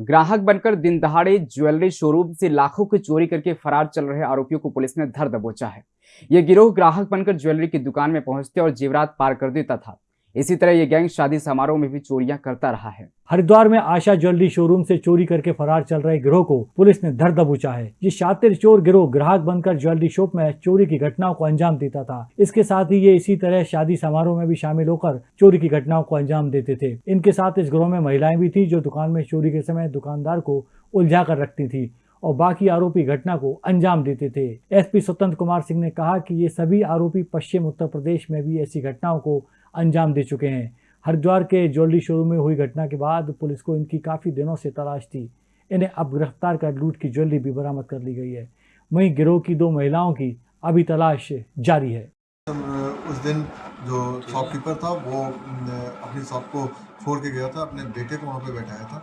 ग्राहक बनकर दिन दहाड़े ज्वेलरी शोरूम से लाखों की चोरी करके फरार चल रहे आरोपियों को पुलिस ने धर दबोचा है। यह गिरोह ग्राहक बनकर ज्वेलरी की दुकान में पहुँचते और जीवरात पार कर देता था। इसी तरह ये गैंग शादी समारोह में भी चोरियाँ करता रहा है। हरिद्वार में आशा ज्वेलरी शोरूम से चोरी करके फरार चल रहे गिरोह को पुलिस ने धर दबोचा है। ये शातिर चोर गिरोह ग्राहक बनकर ज्वेलरी शॉप में चोरी की घटनाओं को अंजाम देता था। इसके साथ ही ये इसी तरह शादी समारोह में भी शामिल होकर चोरी की घटनाओं को अंजाम देते थे। इनके साथ इस गिरोह में महिलाएँ भी थी जो दुकान में चोरी के समय दुकानदार को उलझा कर रखती थी और बाकी आरोपी घटना को अंजाम देते थे। एसपी स्वतंत्र कुमार सिंह ने कहा कि ये सभी आरोपी पश्चिम उत्तर प्रदेश में भी ऐसी घटनाओं को अंजाम दे चुके हैं। हरिद्वार के ज्वेलरी शोरूम में हुई घटना के बाद पुलिस को इनकी काफ़ी दिनों से तलाश थी। इन्हें अब गिरफ़्तार कर लूट की ज्वेलरी भी बरामद कर ली गई है। वहीं गिरोह की दो महिलाओं की अभी तलाश जारी है। उस दिन जो शॉपकीपर था, वो अपनी शॉप को छोड़ के गया था, अपने बेटे को वहाँ पे बैठाया था।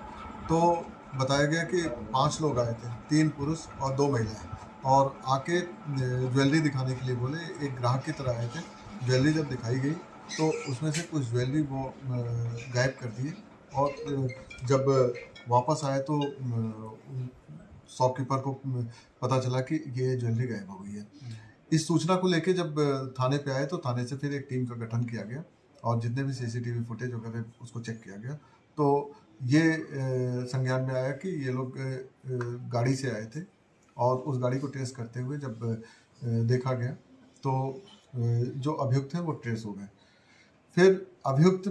तो बताया गया कि पाँच लोग आए थे, तीन पुरुष और दो महिलाएँ और आके ज्वेलरी दिखाने के लिए बोले, एक ग्राहक की तरह आए थे। ज्वेलरी जब दिखाई गई तो उसमें से कुछ ज्वेलरी वो गायब कर दिए और जब वापस आए तो शॉपकीपर को पता चला कि ये ज्वेलरी गायब हो गई है। इस सूचना को लेके जब थाने पे आए तो थाने से फिर एक टीम का गठन किया गया और जितने भी सीसीटीवी फुटेज वगैरह उसको चेक किया गया। तो ये संज्ञान में आया कि ये लोग गाड़ी से आए थे और उस गाड़ी को ट्रेस करते हुए जब देखा गया तो जो अभियुक्त हैं वो ट्रेस हो गए। फिर अभियुक्त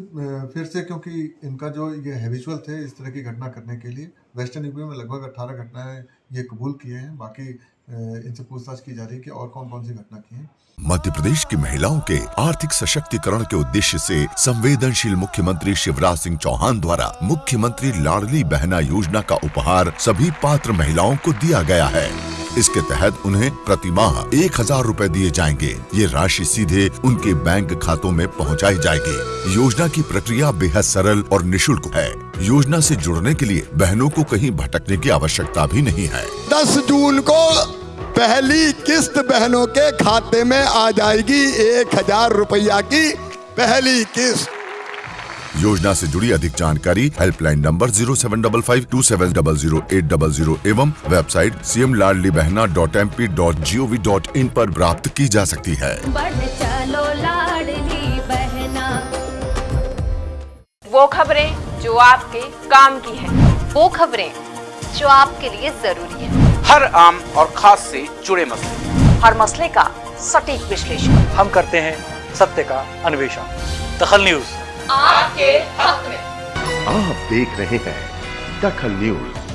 फिर से क्योंकि इनका जो ये हैबिचुअल थे इस तरह की घटना करने के लिए वेस्टर्न यूपी में लगभग अट्ठारह घटनाएँ ये कबूल किए हैं। बाकी इनसे पूछताछ की जा रही है कि और कौन कौन सी घटना की है। मध्य प्रदेश की महिलाओं के आर्थिक सशक्तिकरण के उद्देश्य से संवेदनशील मुख्यमंत्री शिवराज सिंह चौहान द्वारा मुख्यमंत्री लाडली बहना योजना का उपहार सभी पात्र महिलाओं को दिया गया है। इसके तहत उन्हें प्रति माह एक हज़ार रूपए दिए जाएँगे। ये राशि सीधे उनके बैंक खातों में पहुंचाई जाएगी। योजना की प्रक्रिया बेहद सरल और निशुल्क है। योजना से जुड़ने के लिए बहनों को कहीं भटकने की आवश्यकता भी नहीं है। दस जून को पहली किस्त बहनों के खाते में आ जाएगी एक हज़ार रुपया की पहली किस्त। योजना से जुड़ी अधिक जानकारी helpline number zero seven double five two seven double zero eight double zero एवं website C M Ladli Behna dot M P dot G O V dot in आरोप प्राप्त की जा सकती है। चलो लाडली बहना। वो खबरें जो आपके काम की है। वो खबरें जो आपके लिए ज़रूरी है। हर आम और खास से जुड़े मसले। हर मसले का सटीक विश्लेषण। हम करते हैं सत्य का अन्वेषण। दखल न्यूज़। आपके हक में। आप देख रहे हैं दखल न्यूज़।